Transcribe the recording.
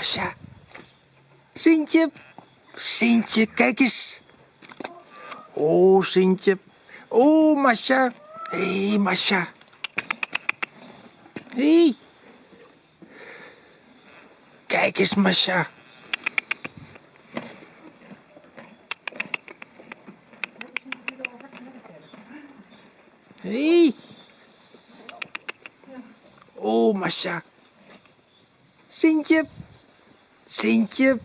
Masha. Sintje. Sintje, kijk eens. Oh, Sintje. Oh, Masha. Hé, hey, Masha. Hé. Hey. Kijk eens, Masha. Hé. Hey. Oh, Masha. Sintje. Sintje.